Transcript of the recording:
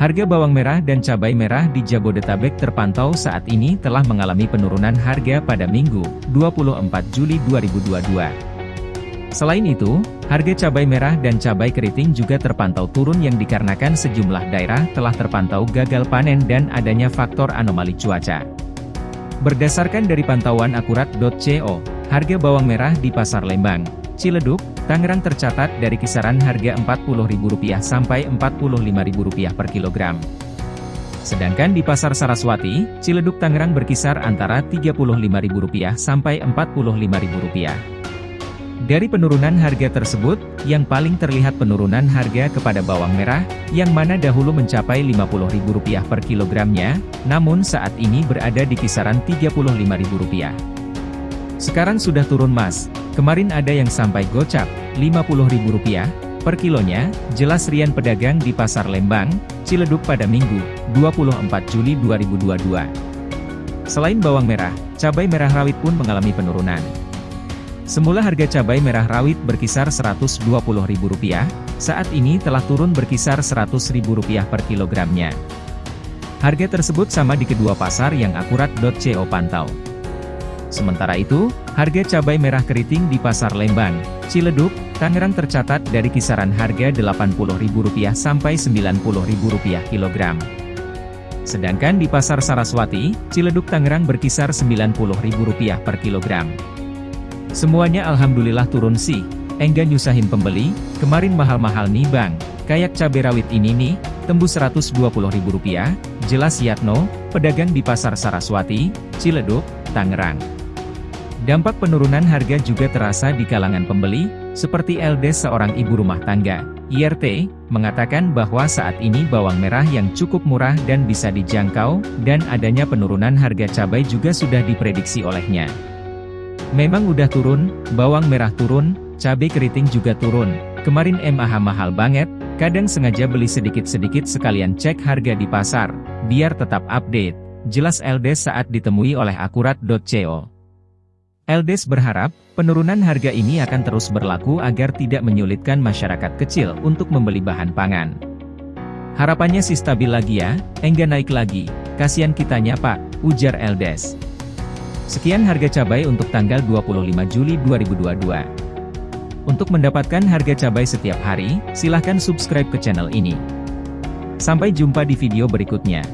Harga bawang merah dan cabai merah di Jabodetabek terpantau saat ini telah mengalami penurunan harga pada Minggu, 24 Juli 2022. Selain itu, harga cabai merah dan cabai keriting juga terpantau turun yang dikarenakan sejumlah daerah telah terpantau gagal panen dan adanya faktor anomali cuaca. Berdasarkan dari pantauan akurat.co, harga bawang merah di Pasar Lembang, Ciledug, Tangerang tercatat dari kisaran harga Rp40.000 sampai Rp45.000 per kilogram. Sedangkan di Pasar Saraswati, Ciledug Tangerang berkisar antara Rp35.000 sampai Rp45.000. Dari penurunan harga tersebut, yang paling terlihat penurunan harga kepada bawang merah, yang mana dahulu mencapai Rp50.000 per kilogramnya, namun saat ini berada di kisaran Rp35.000. Sekarang sudah turun mas, Kemarin ada yang sampai gocap, Rp50.000 per kilonya, jelas Rian pedagang di Pasar Lembang, Ciledug pada Minggu, 24 Juli 2022. Selain bawang merah, cabai merah rawit pun mengalami penurunan. Semula harga cabai merah rawit berkisar Rp120.000, saat ini telah turun berkisar Rp100.000 per kilogramnya. Harga tersebut sama di kedua pasar yang akurat.co pantau. Sementara itu, harga cabai merah keriting di Pasar Lembang, Ciledug, Tangerang tercatat dari kisaran harga Rp80.000 sampai Rp90.000 kilogram. Sedangkan di Pasar Saraswati, Ciledug Tangerang berkisar Rp90.000 per kilogram. Semuanya alhamdulillah turun sih, enggak nyusahin pembeli, kemarin mahal-mahal nih bang, kayak cabai rawit ini nih, tembus Rp120.000, jelas Yatno, pedagang di Pasar Saraswati, Ciledug, Tangerang. Dampak penurunan harga juga terasa di kalangan pembeli, seperti LD seorang ibu rumah tangga, IRT, mengatakan bahwa saat ini bawang merah yang cukup murah dan bisa dijangkau, dan adanya penurunan harga cabai juga sudah diprediksi olehnya. Memang udah turun, bawang merah turun, cabai keriting juga turun, kemarin MAH mahal banget, kadang sengaja beli sedikit-sedikit sekalian cek harga di pasar, biar tetap update, jelas LD saat ditemui oleh akurat.co. Eldes berharap, penurunan harga ini akan terus berlaku agar tidak menyulitkan masyarakat kecil untuk membeli bahan pangan. Harapannya sih stabil lagi ya, enggak naik lagi, kasihan kitanya pak, ujar Eldes. Sekian harga cabai untuk tanggal 25 Juli 2022. Untuk mendapatkan harga cabai setiap hari, silahkan subscribe ke channel ini. Sampai jumpa di video berikutnya.